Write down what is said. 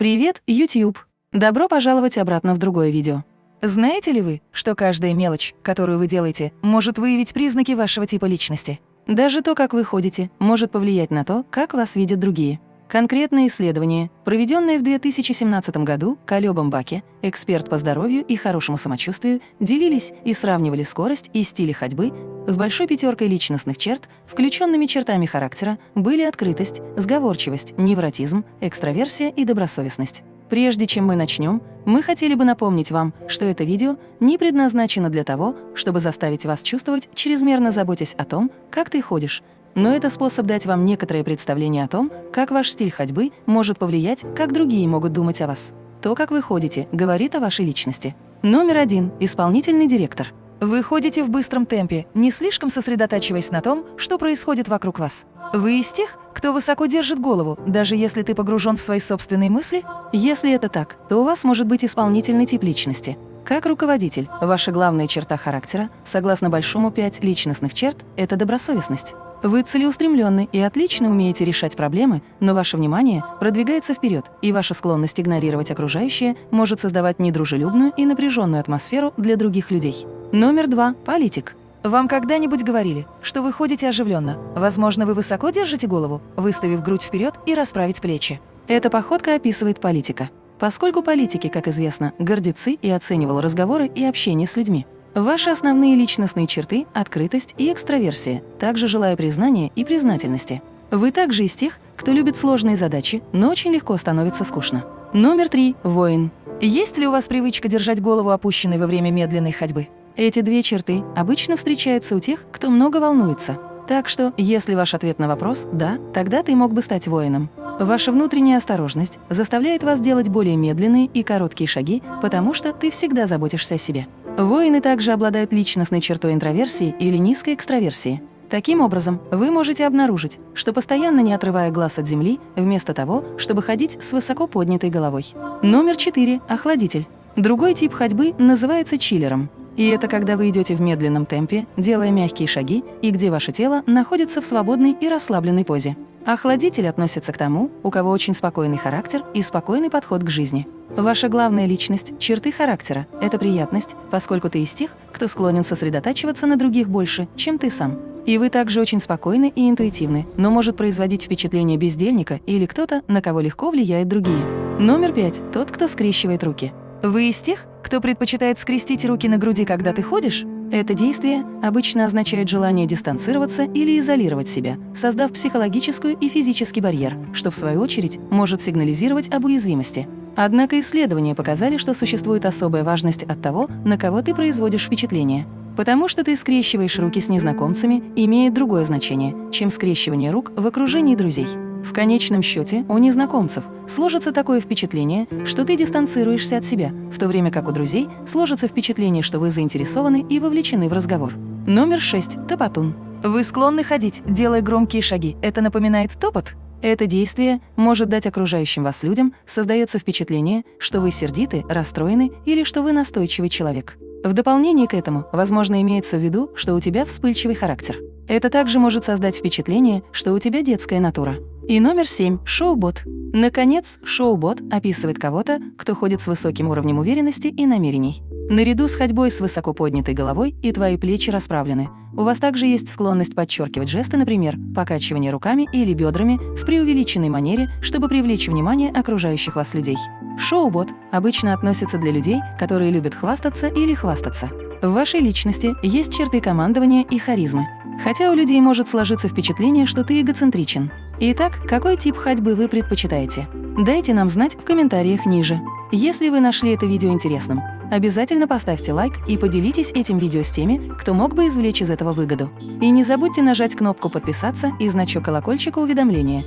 Привет, YouTube! Добро пожаловать обратно в другое видео. Знаете ли вы, что каждая мелочь, которую вы делаете, может выявить признаки вашего типа личности? Даже то, как вы ходите, может повлиять на то, как вас видят другие. Конкретное исследование, проведенное в 2017 году Калёбом Баке, эксперт по здоровью и хорошему самочувствию, делились и сравнивали скорость и стили ходьбы с большой пятеркой личностных черт, включенными чертами характера были открытость, сговорчивость, невротизм, экстраверсия и добросовестность. Прежде чем мы начнем, мы хотели бы напомнить вам, что это видео не предназначено для того, чтобы заставить вас чувствовать, чрезмерно заботясь о том, как ты ходишь, но это способ дать вам некоторое представление о том, как ваш стиль ходьбы может повлиять, как другие могут думать о вас. То, как вы ходите, говорит о вашей личности. Номер один – исполнительный директор. Вы ходите в быстром темпе, не слишком сосредотачиваясь на том, что происходит вокруг вас. Вы из тех, кто высоко держит голову, даже если ты погружен в свои собственные мысли? Если это так, то у вас может быть исполнительный тип личности. Как руководитель, ваша главная черта характера, согласно Большому 5 личностных черт, это добросовестность. Вы целеустремленны и отлично умеете решать проблемы, но ваше внимание продвигается вперед, и ваша склонность игнорировать окружающее может создавать недружелюбную и напряженную атмосферу для других людей. Номер два – политик. Вам когда-нибудь говорили, что вы ходите оживленно? Возможно, вы высоко держите голову, выставив грудь вперед и расправить плечи. Эта походка описывает политика. Поскольку политики, как известно, гордецы и оценивал разговоры и общение с людьми. Ваши основные личностные черты – открытость и экстраверсия, также желая признания и признательности. Вы также из тех, кто любит сложные задачи, но очень легко становится скучно. Номер три – воин. Есть ли у вас привычка держать голову опущенной во время медленной ходьбы? Эти две черты обычно встречаются у тех, кто много волнуется. Так что, если ваш ответ на вопрос «да», тогда ты мог бы стать воином. Ваша внутренняя осторожность заставляет вас делать более медленные и короткие шаги, потому что ты всегда заботишься о себе. Воины также обладают личностной чертой интроверсии или низкой экстраверсии. Таким образом, вы можете обнаружить, что постоянно не отрывая глаз от земли, вместо того, чтобы ходить с высоко поднятой головой. Номер 4. Охладитель. Другой тип ходьбы называется чиллером. И это когда вы идете в медленном темпе, делая мягкие шаги, и где ваше тело находится в свободной и расслабленной позе. Охладитель относится к тому, у кого очень спокойный характер и спокойный подход к жизни. Ваша главная личность, черты характера – это приятность, поскольку ты из тех, кто склонен сосредотачиваться на других больше, чем ты сам. И вы также очень спокойны и интуитивны, но может производить впечатление бездельника или кто-то, на кого легко влияют другие. Номер пять – тот, кто скрещивает руки. Вы из тех, кто предпочитает скрестить руки на груди, когда ты ходишь? Это действие обычно означает желание дистанцироваться или изолировать себя, создав психологическую и физический барьер, что в свою очередь может сигнализировать об уязвимости. Однако исследования показали, что существует особая важность от того, на кого ты производишь впечатление. Потому что ты скрещиваешь руки с незнакомцами, имеет другое значение, чем скрещивание рук в окружении друзей. В конечном счете у незнакомцев сложится такое впечатление, что ты дистанцируешься от себя, в то время как у друзей сложится впечатление, что вы заинтересованы и вовлечены в разговор. Номер 6. Топотун. Вы склонны ходить, делая громкие шаги. Это напоминает топот? Это действие может дать окружающим вас людям, создается впечатление, что вы сердиты, расстроены или что вы настойчивый человек. В дополнение к этому, возможно, имеется в виду, что у тебя вспыльчивый характер. Это также может создать впечатление, что у тебя детская натура. И номер семь – шоу-бот. Наконец, шоу-бот описывает кого-то, кто ходит с высоким уровнем уверенности и намерений. Наряду с ходьбой с высоко поднятой головой и твои плечи расправлены. У вас также есть склонность подчеркивать жесты, например, покачивание руками или бедрами в преувеличенной манере, чтобы привлечь внимание окружающих вас людей. Шоу-бот обычно относится для людей, которые любят хвастаться или хвастаться. В вашей личности есть черты командования и харизмы. Хотя у людей может сложиться впечатление, что ты эгоцентричен. Итак, какой тип ходьбы вы предпочитаете? Дайте нам знать в комментариях ниже. Если вы нашли это видео интересным, обязательно поставьте лайк и поделитесь этим видео с теми, кто мог бы извлечь из этого выгоду. И не забудьте нажать кнопку «Подписаться» и значок колокольчика уведомления,